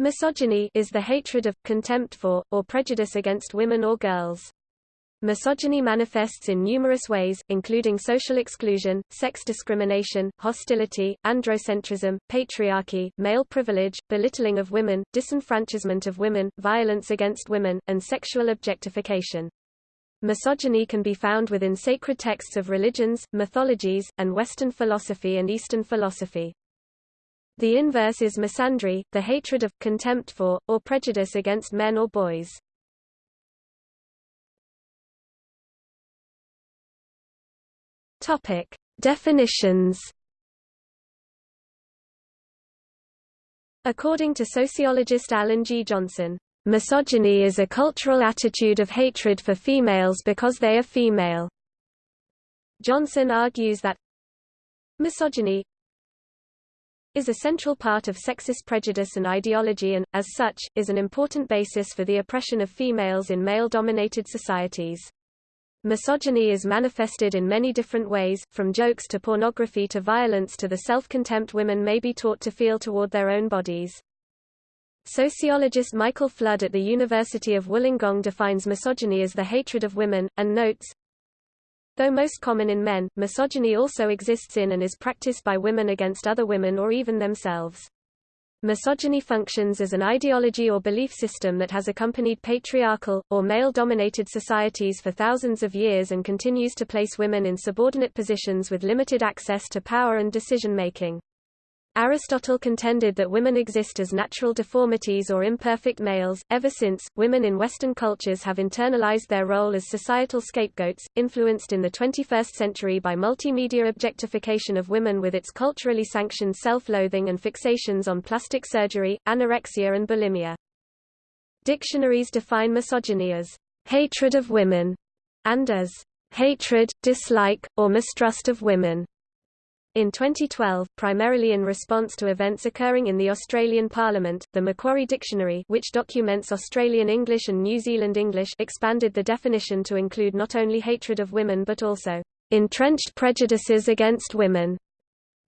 Misogyny is the hatred of, contempt for, or prejudice against women or girls. Misogyny manifests in numerous ways, including social exclusion, sex discrimination, hostility, androcentrism, patriarchy, male privilege, belittling of women, disenfranchisement of women, violence against women, and sexual objectification. Misogyny can be found within sacred texts of religions, mythologies, and Western philosophy and Eastern philosophy. The inverse is misandry, the hatred of, contempt for, or prejudice against men or boys. Topic. Definitions According to sociologist Alan G. Johnson, misogyny is a cultural attitude of hatred for females because they are female. Johnson argues that misogyny is a central part of sexist prejudice and ideology and, as such, is an important basis for the oppression of females in male-dominated societies. Misogyny is manifested in many different ways, from jokes to pornography to violence to the self-contempt women may be taught to feel toward their own bodies. Sociologist Michael Flood at the University of Wollongong defines misogyny as the hatred of women, and notes, Though most common in men, misogyny also exists in and is practiced by women against other women or even themselves. Misogyny functions as an ideology or belief system that has accompanied patriarchal, or male-dominated societies for thousands of years and continues to place women in subordinate positions with limited access to power and decision-making. Aristotle contended that women exist as natural deformities or imperfect males. Ever since, women in Western cultures have internalized their role as societal scapegoats, influenced in the 21st century by multimedia objectification of women with its culturally sanctioned self-loathing and fixations on plastic surgery, anorexia and bulimia. Dictionaries define misogyny as hatred of women and as hatred, dislike, or mistrust of women. In 2012, primarily in response to events occurring in the Australian Parliament, the Macquarie Dictionary which documents Australian English and New Zealand English expanded the definition to include not only hatred of women but also entrenched prejudices against women.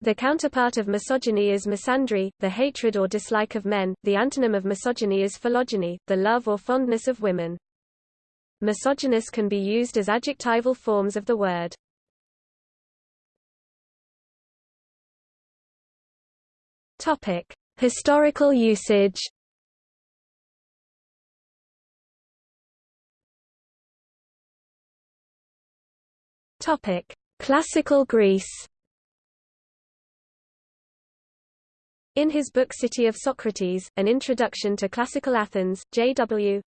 The counterpart of misogyny is misandry, the hatred or dislike of men. The antonym of misogyny is philogyny, the love or fondness of women. Misogynous can be used as adjectival forms of the word. Topic: Historical usage. Topic: Classical Greece. In his book City of Socrates, An Introduction to Classical Athens, J.W.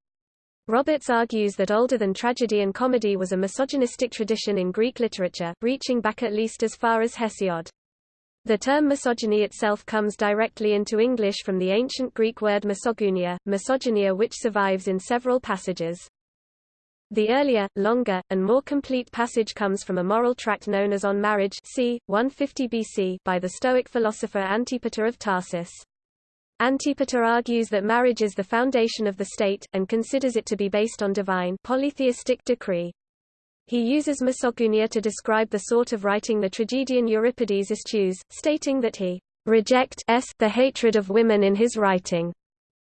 Roberts argues that older than tragedy and comedy was a misogynistic tradition in Greek literature, reaching back at least as far as Hesiod. The term misogyny itself comes directly into English from the ancient Greek word misogynia, misogynia which survives in several passages. The earlier, longer, and more complete passage comes from a moral tract known as On Marriage c. 150 BC by the Stoic philosopher Antipater of Tarsus. Antipater argues that marriage is the foundation of the state, and considers it to be based on divine polytheistic decree. He uses misogynia to describe the sort of writing the tragedian Euripides eschews, stating that he rejects the hatred of women in his writing.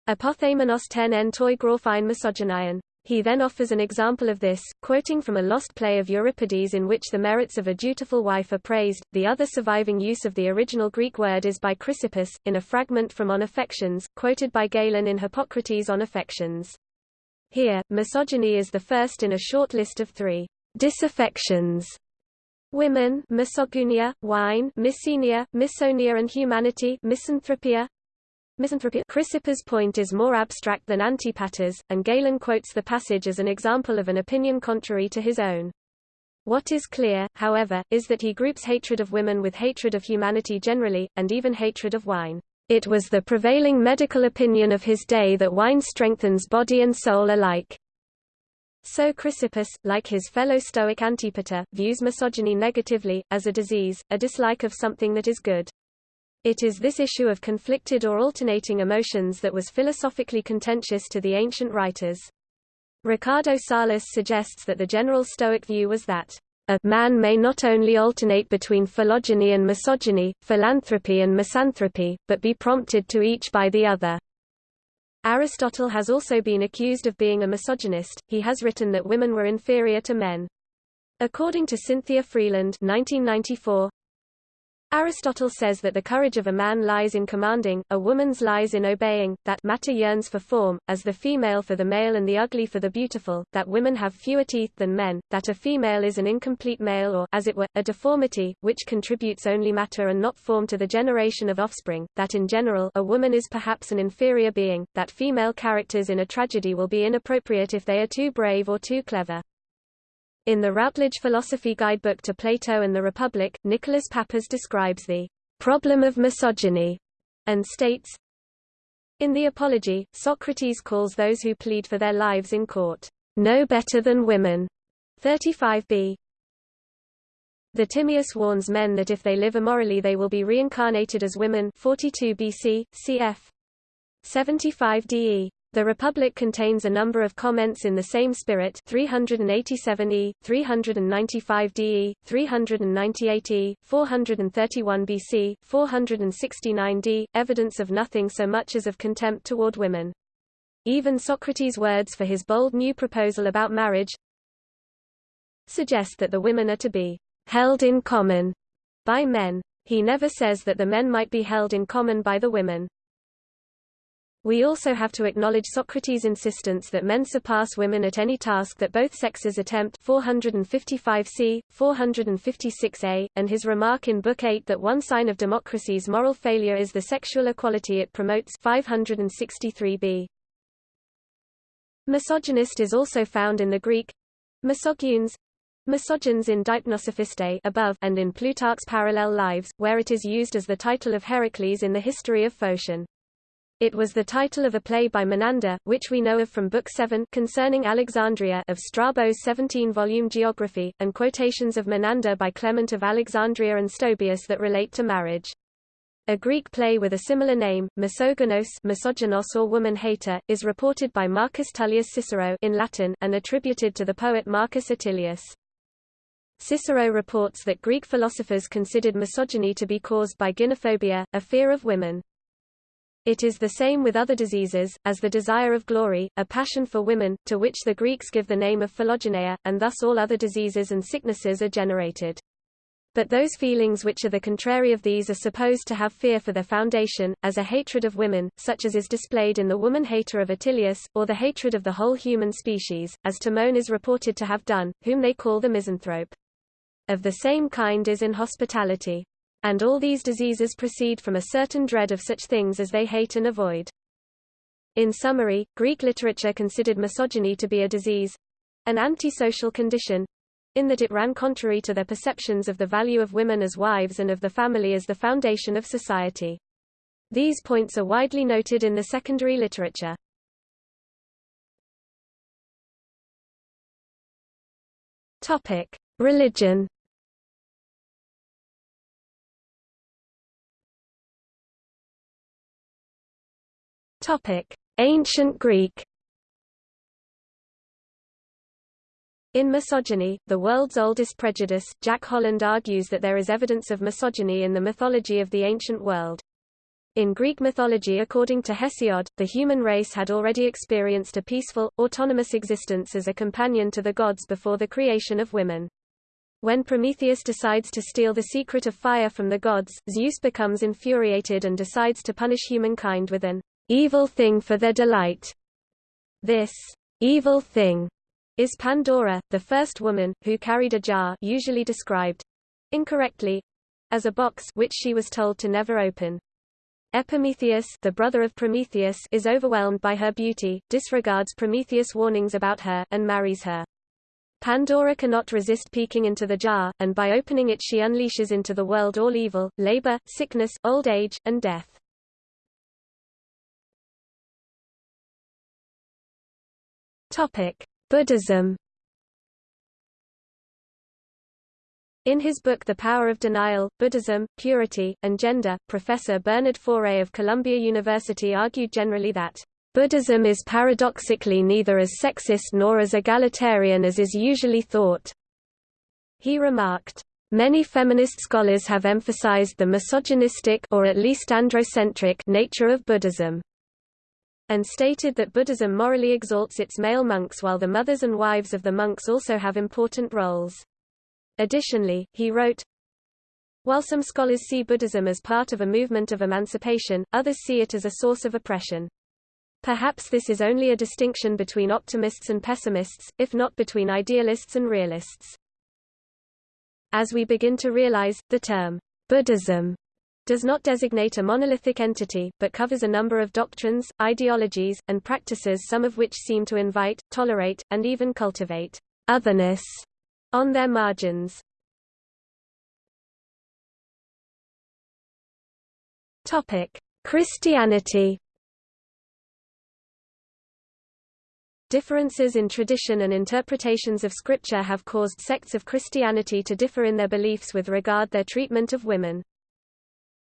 Apothamenos ten en toi graphein misogynion. He then offers an example of this, quoting from a lost play of Euripides in which the merits of a dutiful wife are praised. The other surviving use of the original Greek word is by Chrysippus, in a fragment from On Affections, quoted by Galen in Hippocrates on Affections. Here, misogyny is the first in a short list of three Disaffections Women misogynia, wine misogynia, misonia and humanity misanthropia. Misanthropia Chrysippus' point is more abstract than Antipater's, and Galen quotes the passage as an example of an opinion contrary to his own. What is clear, however, is that he groups hatred of women with hatred of humanity generally, and even hatred of wine. It was the prevailing medical opinion of his day that wine strengthens body and soul alike. So Chrysippus, like his fellow Stoic Antipater, views misogyny negatively, as a disease, a dislike of something that is good. It is this issue of conflicted or alternating emotions that was philosophically contentious to the ancient writers. Ricardo Salles suggests that the general Stoic view was that a man may not only alternate between philogyny and misogyny, philanthropy and misanthropy, but be prompted to each by the other. Aristotle has also been accused of being a misogynist, he has written that women were inferior to men. According to Cynthia Freeland 1994, Aristotle says that the courage of a man lies in commanding, a woman's lies in obeying, that matter yearns for form, as the female for the male and the ugly for the beautiful, that women have fewer teeth than men, that a female is an incomplete male or, as it were, a deformity, which contributes only matter and not form to the generation of offspring, that in general a woman is perhaps an inferior being, that female characters in a tragedy will be inappropriate if they are too brave or too clever. In the Routledge Philosophy Guidebook to Plato and the Republic, Nicholas Pappas describes the problem of misogyny and states, In the Apology, Socrates calls those who plead for their lives in court, no better than women. 35b. The Timaeus warns men that if they live immorally they will be reincarnated as women 42 BC, cf. 75 DE. The Republic contains a number of comments in the same spirit 387e, 395de, 398e, 431 BC, 469d, evidence of nothing so much as of contempt toward women. Even Socrates' words for his bold new proposal about marriage suggest that the women are to be held in common by men. He never says that the men might be held in common by the women. We also have to acknowledge Socrates' insistence that men surpass women at any task that both sexes attempt 455c, 456a, and his remark in Book 8 that one sign of democracy's moral failure is the sexual equality it promotes 563b. Misogynist is also found in the Greek misogynes, misogynes in Deipnosophistae above and in Plutarch's Parallel Lives, where it is used as the title of Heracles in the history of Phocion. It was the title of a play by Menander, which we know of from Book 7 concerning Alexandria of Strabo's 17-volume geography, and quotations of Menander by Clement of Alexandria and Stobaeus that relate to marriage. A Greek play with a similar name, Misogynos, misogynos or woman-hater, is reported by Marcus Tullius Cicero in Latin and attributed to the poet Marcus Attilius. Cicero reports that Greek philosophers considered misogyny to be caused by gynophobia, a fear of women. It is the same with other diseases, as the desire of glory, a passion for women, to which the Greeks give the name of philogyneia, and thus all other diseases and sicknesses are generated. But those feelings which are the contrary of these are supposed to have fear for their foundation, as a hatred of women, such as is displayed in the woman-hater of Attilius, or the hatred of the whole human species, as Timon is reported to have done, whom they call the misanthrope. Of the same kind is in hospitality. And all these diseases proceed from a certain dread of such things as they hate and avoid. In summary, Greek literature considered misogyny to be a disease—an antisocial condition—in that it ran contrary to their perceptions of the value of women as wives and of the family as the foundation of society. These points are widely noted in the secondary literature. Topic: Religion Ancient Greek. In Misogyny, the world's oldest prejudice, Jack Holland argues that there is evidence of misogyny in the mythology of the ancient world. In Greek mythology according to Hesiod, the human race had already experienced a peaceful, autonomous existence as a companion to the gods before the creation of women. When Prometheus decides to steal the secret of fire from the gods, Zeus becomes infuriated and decides to punish humankind with an evil thing for their delight. This evil thing is Pandora, the first woman, who carried a jar usually described incorrectly as a box which she was told to never open. Epimetheus, the brother of Prometheus, is overwhelmed by her beauty, disregards Prometheus' warnings about her, and marries her. Pandora cannot resist peeking into the jar, and by opening it she unleashes into the world all evil, labor, sickness, old age, and death. Buddhism. In his book The Power of Denial, Buddhism, Purity, and Gender, Professor Bernard Faure of Columbia University argued generally that Buddhism is paradoxically neither as sexist nor as egalitarian as is usually thought. He remarked, Many feminist scholars have emphasized the misogynistic or at least androcentric nature of Buddhism. And stated that Buddhism morally exalts its male monks while the mothers and wives of the monks also have important roles. Additionally, he wrote, While some scholars see Buddhism as part of a movement of emancipation, others see it as a source of oppression. Perhaps this is only a distinction between optimists and pessimists, if not between idealists and realists. As we begin to realize, the term Buddhism does not designate a monolithic entity, but covers a number of doctrines, ideologies, and practices some of which seem to invite, tolerate, and even cultivate otherness on their margins. Christianity Differences in tradition and interpretations of Scripture have caused sects of Christianity to differ in their beliefs with regard their treatment of women.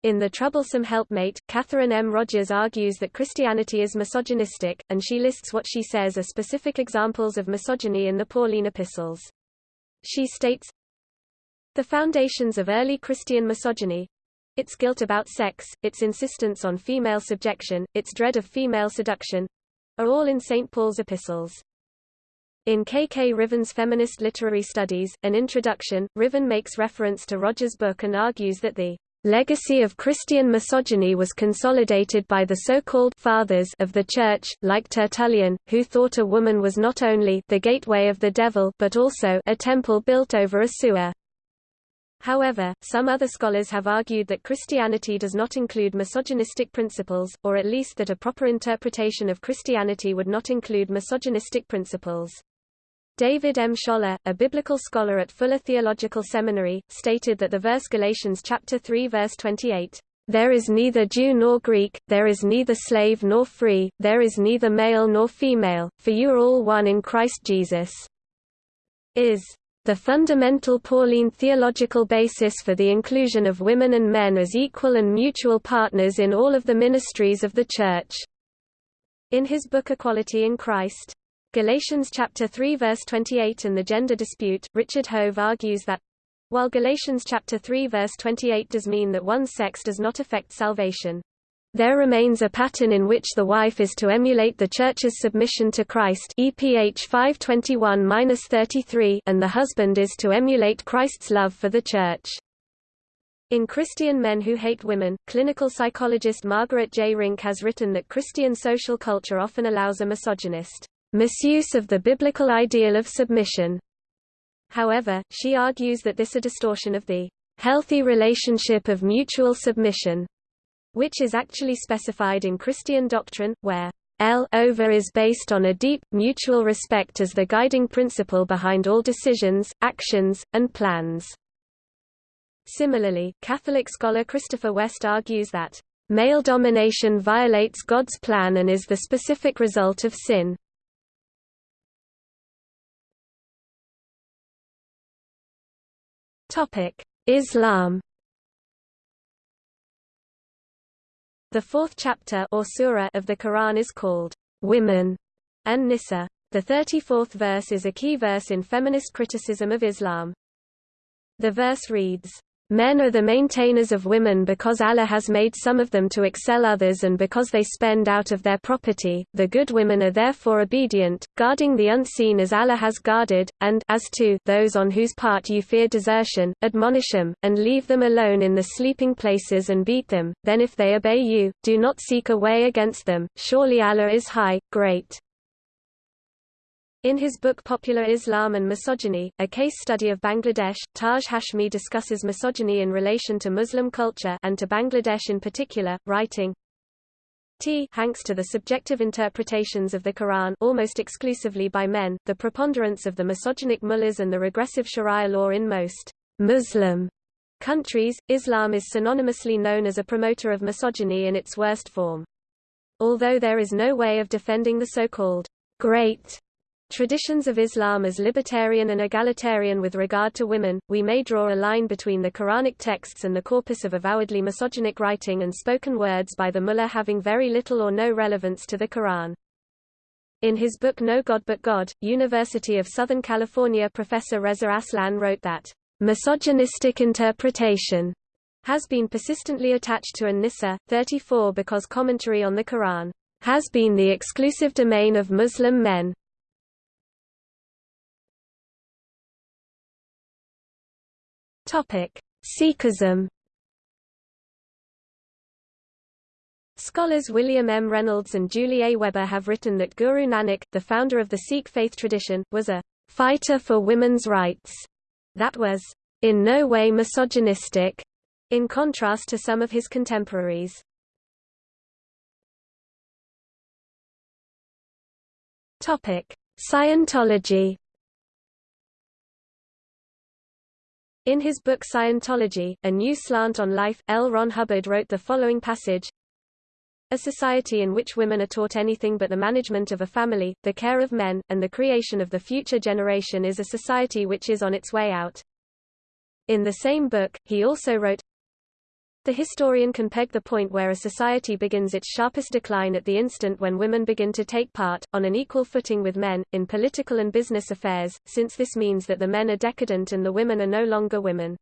In The Troublesome Helpmate, Catherine M. Rogers argues that Christianity is misogynistic, and she lists what she says are specific examples of misogyny in the Pauline epistles. She states, The foundations of early Christian misogyny, its guilt about sex, its insistence on female subjection, its dread of female seduction, are all in St. Paul's epistles. In K. K. Ruthven's Feminist Literary Studies, an introduction, Ruthven makes reference to Rogers' book and argues that the legacy of Christian misogyny was consolidated by the so-called fathers of the Church, like Tertullian, who thought a woman was not only the gateway of the devil but also a temple built over a sewer. However, some other scholars have argued that Christianity does not include misogynistic principles, or at least that a proper interpretation of Christianity would not include misogynistic principles. David M. Scholler, a biblical scholar at Fuller Theological Seminary, stated that the verse Galatians chapter 3 verse 28, "There is neither Jew nor Greek, there is neither slave nor free, there is neither male nor female, for you are all one in Christ Jesus," is the fundamental Pauline theological basis for the inclusion of women and men as equal and mutual partners in all of the ministries of the Church. In his book Equality in Christ, Galatians chapter 3 verse 28 and the gender dispute, Richard Hove argues that while Galatians chapter 3 verse 28 does mean that one's sex does not affect salvation, there remains a pattern in which the wife is to emulate the Church's submission to Christ EPH 521-33 and the husband is to emulate Christ's love for the Church. In Christian Men Who Hate Women, clinical psychologist Margaret J. Rink has written that Christian social culture often allows a misogynist misuse of the biblical ideal of submission. However, she argues that this is a distortion of the healthy relationship of mutual submission, which is actually specified in Christian doctrine, where L over is based on a deep, mutual respect as the guiding principle behind all decisions, actions, and plans. Similarly, Catholic scholar Christopher West argues that male domination violates God's plan and is the specific result of sin. Topic: Islam. The fourth chapter or surah of the Quran is called Women and Nisa. The 34th verse is a key verse in feminist criticism of Islam. The verse reads, Men are the maintainers of women because Allah has made some of them to excel others and because they spend out of their property, the good women are therefore obedient, guarding the unseen as Allah has guarded, and as to those on whose part you fear desertion, admonish them, and leave them alone in the sleeping places and beat them, then if they obey you, do not seek a way against them, surely Allah is high, great. In his book Popular Islam and Misogyny, a case study of Bangladesh, Taj Hashmi discusses misogyny in relation to Muslim culture and to Bangladesh in particular, writing, T hanks to the subjective interpretations of the Quran almost exclusively by men, the preponderance of the misogynic mullahs and the regressive sharia law in most Muslim countries, Islam is synonymously known as a promoter of misogyny in its worst form. Although there is no way of defending the so-called great Traditions of Islam as libertarian and egalitarian with regard to women, we may draw a line between the Quranic texts and the corpus of avowedly misogynic writing and spoken words by the mullah having very little or no relevance to the Quran. In his book No God But God, University of Southern California professor Reza Aslan wrote that, "...misogynistic interpretation," has been persistently attached to An-Nisa, 34 because commentary on the Quran has been the exclusive domain of Muslim men. Sikhism Scholars William M. Reynolds and Julie A. Weber have written that Guru Nanak, the founder of the Sikh faith tradition, was a fighter for women's rights that was in no way misogynistic, in contrast to some of his contemporaries. Scientology In his book Scientology, A New Slant on Life, L. Ron Hubbard wrote the following passage A society in which women are taught anything but the management of a family, the care of men, and the creation of the future generation is a society which is on its way out. In the same book, he also wrote, the historian can peg the point where a society begins its sharpest decline at the instant when women begin to take part, on an equal footing with men, in political and business affairs, since this means that the men are decadent and the women are no longer women.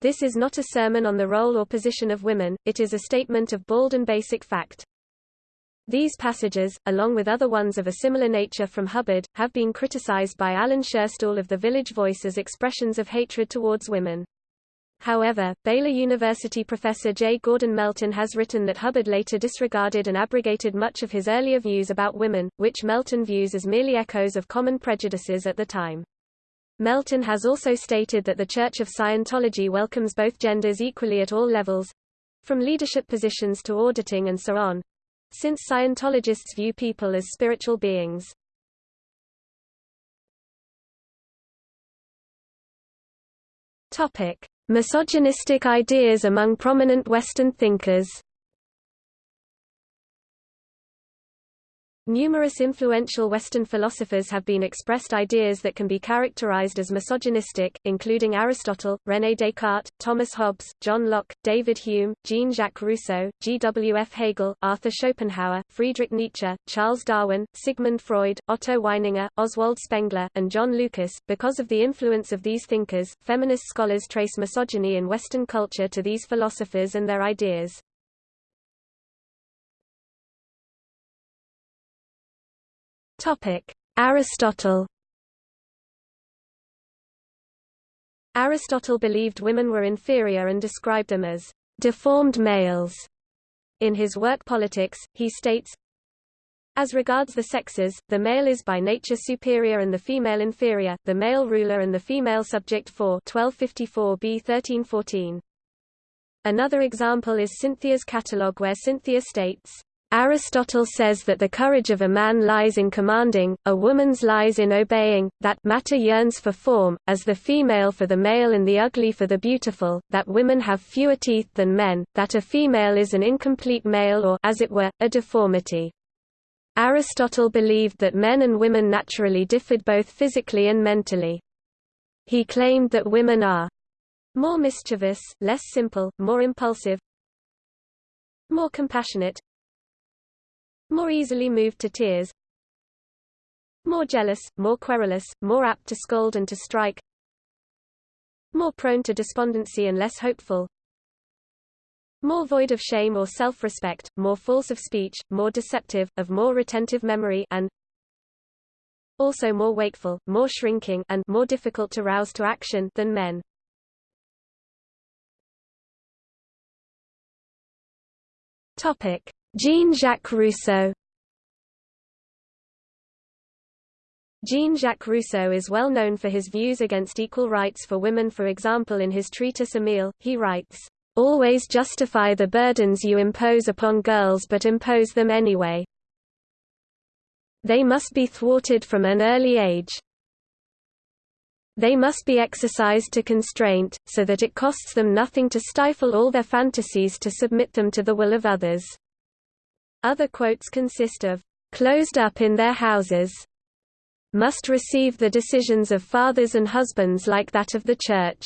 This is not a sermon on the role or position of women, it is a statement of bald and basic fact. These passages, along with other ones of a similar nature from Hubbard, have been criticized by Alan Scherstuhl of the Village Voice as expressions of hatred towards women. However, Baylor University professor J. Gordon Melton has written that Hubbard later disregarded and abrogated much of his earlier views about women, which Melton views as merely echoes of common prejudices at the time. Melton has also stated that the Church of Scientology welcomes both genders equally at all levels—from leadership positions to auditing and so on, since Scientologists view people as spiritual beings. Topic: Misogynistic ideas among prominent Western thinkers Numerous influential Western philosophers have been expressed ideas that can be characterized as misogynistic, including Aristotle, René Descartes, Thomas Hobbes, John Locke, David Hume, Jean-Jacques Rousseau, G. W. F. Hegel, Arthur Schopenhauer, Friedrich Nietzsche, Charles Darwin, Sigmund Freud, Otto Weininger, Oswald Spengler, and John Lucas. Because of the influence of these thinkers, feminist scholars trace misogyny in Western culture to these philosophers and their ideas. Topic: Aristotle. Aristotle believed women were inferior and described them as deformed males. In his work Politics, he states, as regards the sexes, the male is by nature superior and the female inferior, the male ruler and the female subject 4 1254 b 1314. Another example is Cynthia's catalogue where Cynthia states, Aristotle says that the courage of a man lies in commanding, a woman's lies in obeying, that matter yearns for form, as the female for the male and the ugly for the beautiful, that women have fewer teeth than men, that a female is an incomplete male or as it were, a deformity. Aristotle believed that men and women naturally differed both physically and mentally. He claimed that women are more mischievous, less simple, more impulsive, more compassionate, more easily moved to tears, more jealous, more querulous, more apt to scold and to strike, more prone to despondency and less hopeful, more void of shame or self-respect, more false of speech, more deceptive, of more retentive memory and also more wakeful, more shrinking and more difficult to rouse to action than men. Topic: Jean-Jacques Rousseau Jean-Jacques Rousseau is well known for his views against equal rights for women for example in his treatise Emile, he writes, "...always justify the burdens you impose upon girls but impose them anyway. They must be thwarted from an early age. They must be exercised to constraint, so that it costs them nothing to stifle all their fantasies to submit them to the will of others." Other quotes consist of, "...closed up in their houses must receive the decisions of fathers and husbands like that of the Church."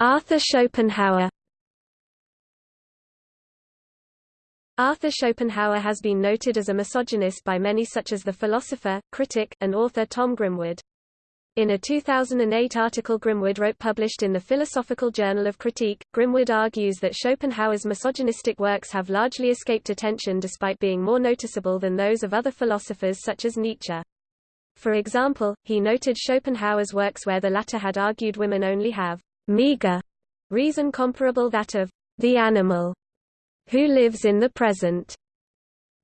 Arthur Schopenhauer Arthur Schopenhauer has been noted as a misogynist by many such as the philosopher, critic, and author Tom Grimwood. In a 2008 article Grimwood wrote published in the Philosophical Journal of Critique, Grimwood argues that Schopenhauer's misogynistic works have largely escaped attention despite being more noticeable than those of other philosophers such as Nietzsche. For example, he noted Schopenhauer's works where the latter had argued women only have meager reason comparable that of the animal who lives in the present.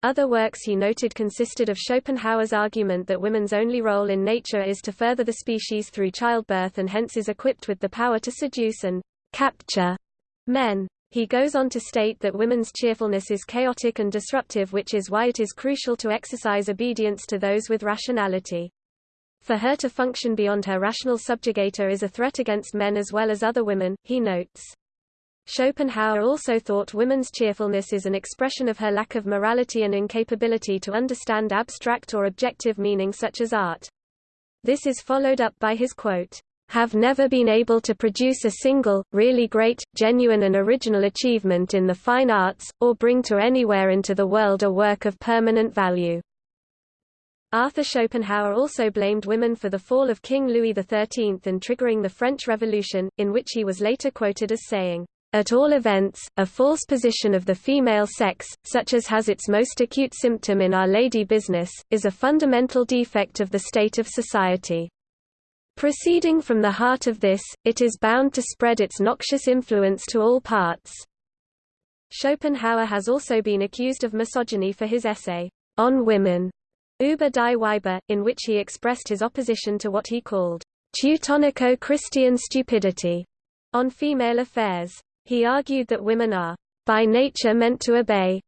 Other works he noted consisted of Schopenhauer's argument that women's only role in nature is to further the species through childbirth and hence is equipped with the power to seduce and capture men. He goes on to state that women's cheerfulness is chaotic and disruptive which is why it is crucial to exercise obedience to those with rationality. For her to function beyond her rational subjugator is a threat against men as well as other women, he notes. Schopenhauer also thought woman's cheerfulness is an expression of her lack of morality and incapability to understand abstract or objective meaning such as art. This is followed up by his quote, "...have never been able to produce a single, really great, genuine and original achievement in the fine arts, or bring to anywhere into the world a work of permanent value." Arthur Schopenhauer also blamed women for the fall of King Louis XIII and triggering the French Revolution, in which he was later quoted as saying, at all events, a false position of the female sex, such as has its most acute symptom in Our Lady business, is a fundamental defect of the state of society. Proceeding from the heart of this, it is bound to spread its noxious influence to all parts. Schopenhauer has also been accused of misogyny for his essay, On Women, Über die Weiber, in which he expressed his opposition to what he called Teutonico-Christian stupidity on female affairs. He argued that women are by nature meant to obey,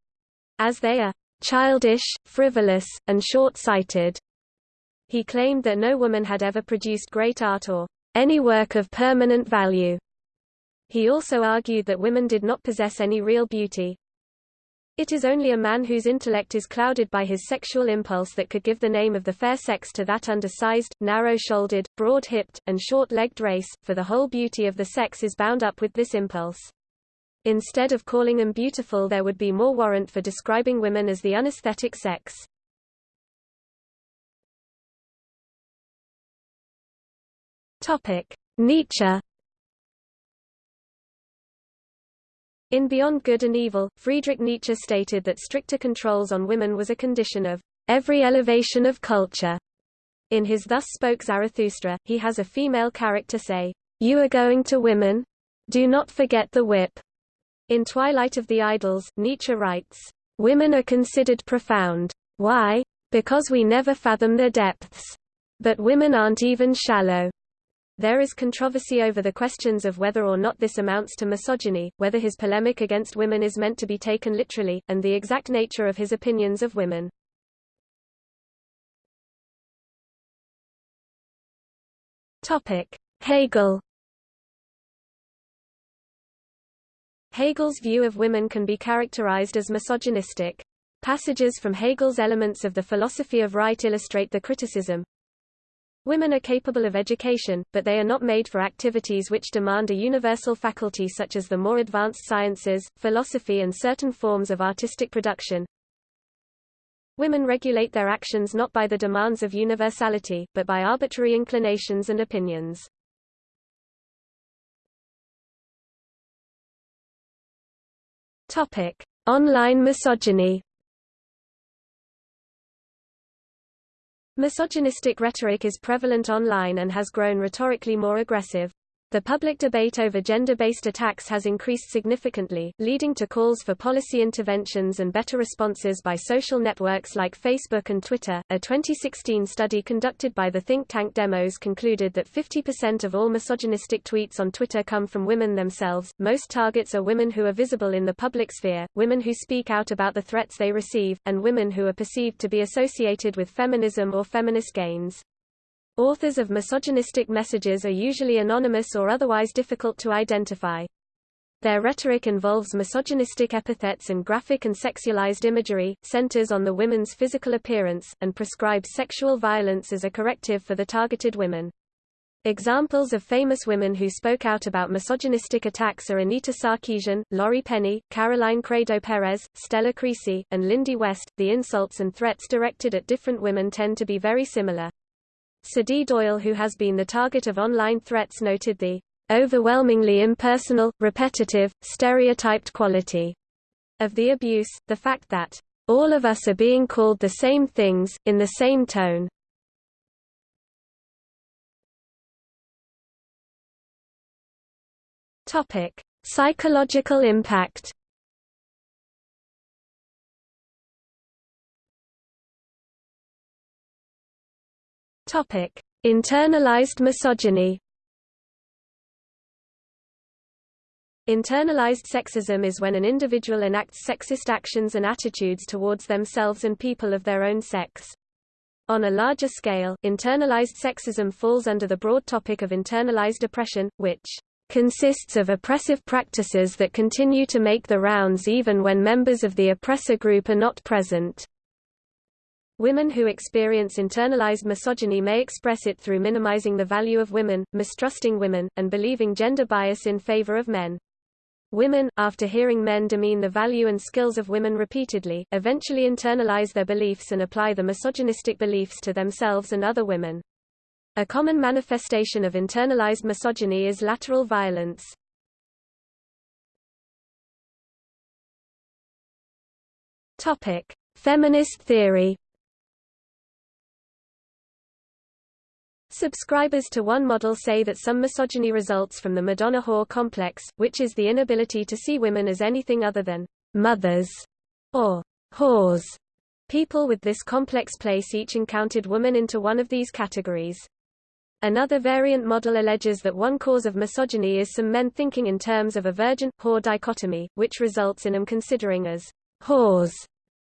as they are childish, frivolous, and short-sighted. He claimed that no woman had ever produced great art or any work of permanent value. He also argued that women did not possess any real beauty. It is only a man whose intellect is clouded by his sexual impulse that could give the name of the fair sex to that undersized, narrow-shouldered, broad-hipped, and short-legged race, for the whole beauty of the sex is bound up with this impulse. Instead of calling them beautiful there would be more warrant for describing women as the unesthetic sex. Nietzsche In Beyond Good and Evil, Friedrich Nietzsche stated that stricter controls on women was a condition of every elevation of culture. In his Thus Spoke Zarathustra, he has a female character say, You are going to women? Do not forget the whip. In Twilight of the Idols, Nietzsche writes, Women are considered profound. Why? Because we never fathom their depths. But women aren't even shallow. There is controversy over the questions of whether or not this amounts to misogyny, whether his polemic against women is meant to be taken literally, and the exact nature of his opinions of women. Hegel Hegel's view of women can be characterized as misogynistic. Passages from Hegel's Elements of the Philosophy of Right illustrate the criticism, Women are capable of education, but they are not made for activities which demand a universal faculty such as the more advanced sciences, philosophy and certain forms of artistic production. Women regulate their actions not by the demands of universality, but by arbitrary inclinations and opinions. Topic: Online misogyny. Misogynistic rhetoric is prevalent online and has grown rhetorically more aggressive. The public debate over gender-based attacks has increased significantly, leading to calls for policy interventions and better responses by social networks like Facebook and Twitter. A 2016 study conducted by the think tank Demos concluded that 50% of all misogynistic tweets on Twitter come from women themselves. Most targets are women who are visible in the public sphere, women who speak out about the threats they receive, and women who are perceived to be associated with feminism or feminist gains. Authors of misogynistic messages are usually anonymous or otherwise difficult to identify. Their rhetoric involves misogynistic epithets and graphic and sexualized imagery, centers on the women's physical appearance, and prescribes sexual violence as a corrective for the targeted women. Examples of famous women who spoke out about misogynistic attacks are Anita Sarkeesian, Laurie Penny, Caroline Criado Perez, Stella Creasy, and Lindy West. The insults and threats directed at different women tend to be very similar. D. Doyle who has been the target of online threats noted the overwhelmingly impersonal, repetitive, stereotyped quality of the abuse, the fact that all of us are being called the same things, in the same tone. Psychological impact. Topic: Internalized misogyny. Internalized sexism is when an individual enacts sexist actions and attitudes towards themselves and people of their own sex. On a larger scale, internalized sexism falls under the broad topic of internalized oppression, which consists of oppressive practices that continue to make the rounds even when members of the oppressor group are not present. Women who experience internalized misogyny may express it through minimizing the value of women, mistrusting women, and believing gender bias in favor of men. Women, after hearing men demean the value and skills of women repeatedly, eventually internalize their beliefs and apply the misogynistic beliefs to themselves and other women. A common manifestation of internalized misogyny is lateral violence. Feminist theory Subscribers to one model say that some misogyny results from the Madonna whore complex, which is the inability to see women as anything other than mothers or whores. People with this complex place each encountered women into one of these categories. Another variant model alleges that one cause of misogyny is some men thinking in terms of a virgin-whore dichotomy, which results in them considering as whores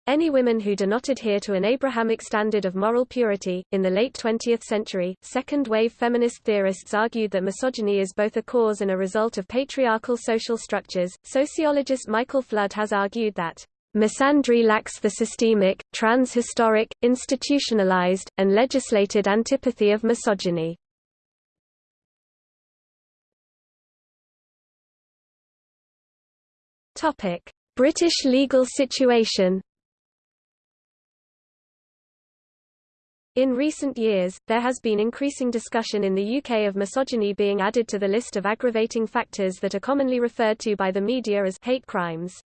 any women who do not adhere to an Abrahamic standard of moral purity. In the late 20th century, second wave feminist theorists argued that misogyny is both a cause and a result of patriarchal social structures. Sociologist Michael Flood has argued that misandry lacks the systemic, transhistoric, institutionalized, and legislated antipathy of misogyny. British legal situation In recent years, there has been increasing discussion in the UK of misogyny being added to the list of aggravating factors that are commonly referred to by the media as hate crimes.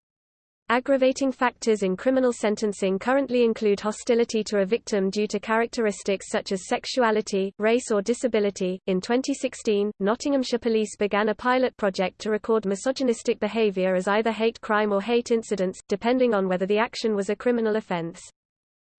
Aggravating factors in criminal sentencing currently include hostility to a victim due to characteristics such as sexuality, race, or disability. In 2016, Nottinghamshire Police began a pilot project to record misogynistic behaviour as either hate crime or hate incidents, depending on whether the action was a criminal offence.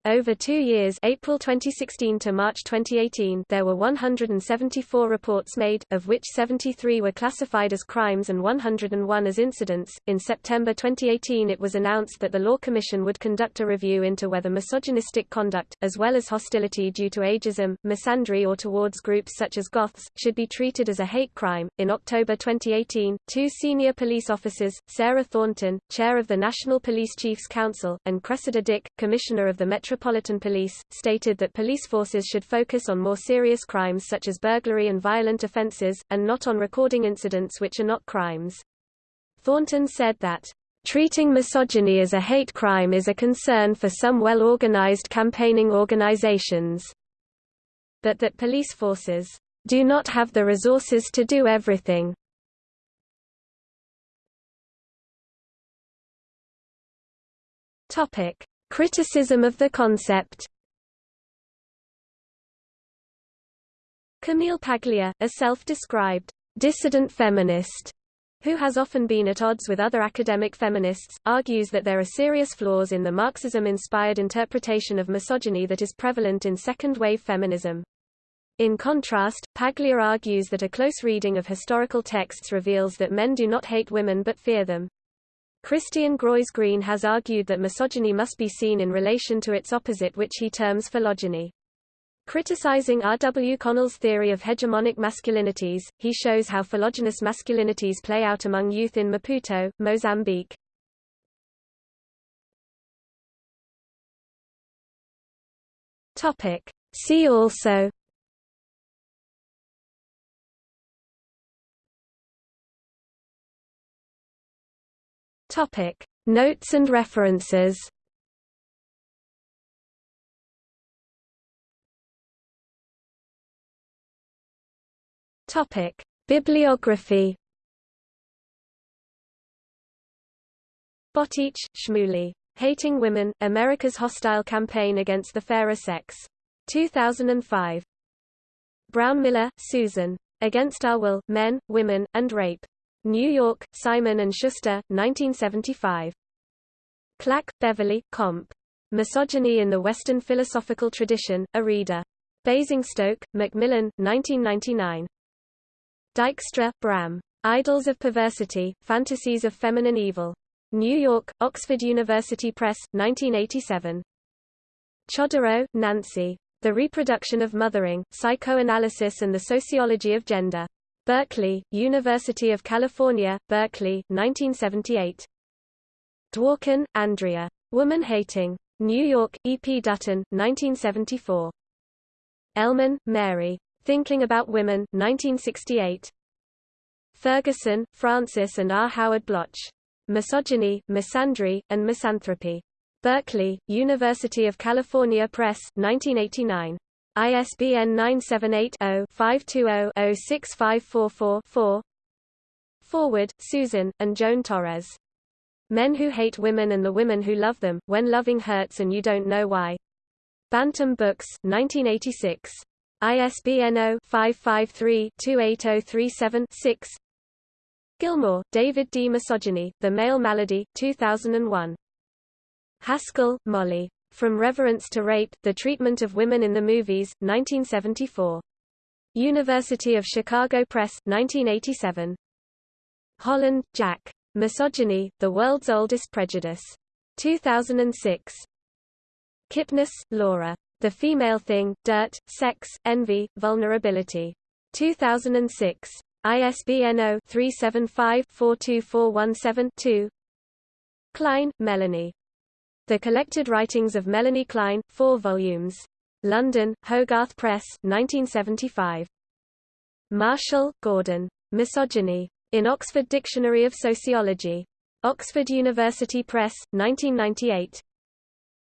Over two years April 2016 to March 2018 there were 174 reports made, of which 73 were classified as crimes and 101 as incidents. In September 2018 it was announced that the Law Commission would conduct a review into whether misogynistic conduct, as well as hostility due to ageism, misandry or towards groups such as goths, should be treated as a hate crime. In October 2018, two senior police officers, Sarah Thornton, chair of the National Police Chiefs Council, and Cressida Dick, commissioner of the Metro Metropolitan Police, stated that police forces should focus on more serious crimes such as burglary and violent offences, and not on recording incidents which are not crimes. Thornton said that, Treating misogyny as a hate crime is a concern for some well-organized campaigning organizations, but that police forces do not have the resources to do everything. Topic: Criticism of the concept Camille Paglia, a self-described dissident feminist, who has often been at odds with other academic feminists, argues that there are serious flaws in the Marxism-inspired interpretation of misogyny that is prevalent in second-wave feminism. In contrast, Paglia argues that a close reading of historical texts reveals that men do not hate women but fear them. Christian Groes-Green has argued that misogyny must be seen in relation to its opposite which he terms philogyny. Criticizing R. W. Connell's theory of hegemonic masculinities, he shows how philogynous masculinities play out among youth in Maputo, Mozambique. See also Topic: Notes and references. Topic: Bibliography. Boteach, Shmuley. Hating Women: America's Hostile Campaign Against the Fairer Sex. 2005. Brownmiller, Susan. Against Our Will: Men, Women, and Rape. New York: Simon Schuster, 1975. Clack, Beverley, Comp. Misogyny in the Western Philosophical Tradition, a Reader. Basingstoke, Macmillan, 1999. Dijkstra, Bram. Idols of Perversity, Fantasies of Feminine Evil. New York, Oxford University Press, 1987. Chodorow, Nancy. The Reproduction of Mothering, Psychoanalysis and the Sociology of Gender. Berkeley, University of California, Berkeley, 1978. Dworkin, Andrea. Woman Hating. New York, E. P. Dutton, 1974. Ellmann, Mary. Thinking About Women, 1968. Ferguson, Frances and R. Howard Bloch. Misogyny, Misandry, and Misanthropy. Berkeley, University of California Press, 1989. ISBN 978-0-520-06544-4 Forward, Susan, and Joan Torres. Men Who Hate Women and the Women Who Love Them, When Loving Hurts and You Don't Know Why. Bantam Books, 1986. ISBN 0-553-28037-6 Gilmore, David D. Misogyny, The Male Malady, 2001. Haskell, Molly. From Reverence to Rape, The Treatment of Women in the Movies, 1974. University of Chicago Press, 1987. Holland, Jack. Misogyny, The World's Oldest Prejudice. 2006. Kipnis, Laura. The Female Thing, Dirt, Sex, Envy, Vulnerability. 2006. ISBN 0-375-42417-2 Klein, Melanie. The Collected Writings of Melanie Klein, 4 volumes. London, Hogarth Press, 1975. Marshall, Gordon. Misogyny. In Oxford Dictionary of Sociology. Oxford University Press, 1998.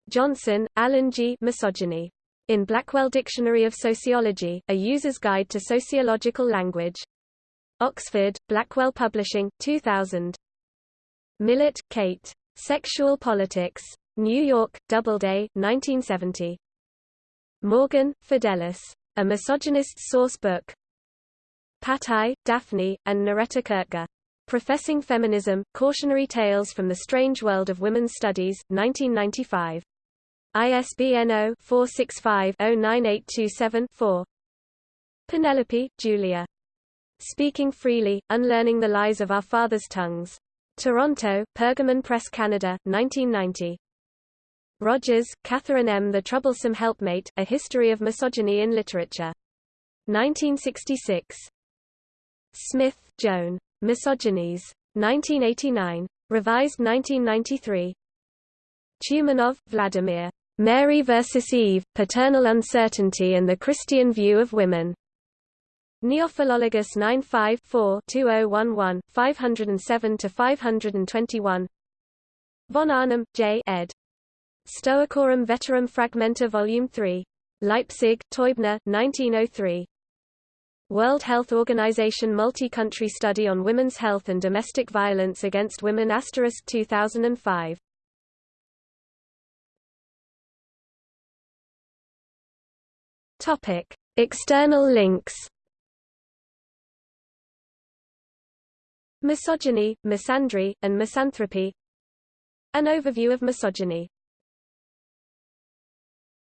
Johnson, Alan G. Misogyny. In Blackwell Dictionary of Sociology, A User's Guide to Sociological Language. Oxford, Blackwell Publishing, 2000. Millett, Kate. Sexual Politics. New York, Doubleday, 1970. Morgan, Fidelis. A Misogynist Source Book. Patai, Daphne, and Noretta Koertge. Professing Feminism, Cautionary Tales from the Strange World of Women's Studies, 1995. ISBN 0-465-09827-4 Penelope, Julia. Speaking Freely, Unlearning the Lies of Our Fathers' Tongues. Toronto, Pergamon Press Canada, 1990. Rogers, Katharine M. The Troublesome Helpmate, A History of Misogyny in Literature. 1966. Smith, Joan. Misogynies. 1989. Revised 1993. Tumanov, Vladimir. Mary versus Eve, Paternal Uncertainty and the Christian View of Women. Neophilologus 95-4-2011, 507-521 Von Arnim, J. ed. Stoicorum Veterum Fragmenta Volume 3. Leipzig, Teubner, 1903. World Health Organization Multi-Country Study on Women's Health and Domestic Violence Against Women Asterisk 2005. Topic: External links. Misogyny, misandry, and misanthropy. An overview of misogyny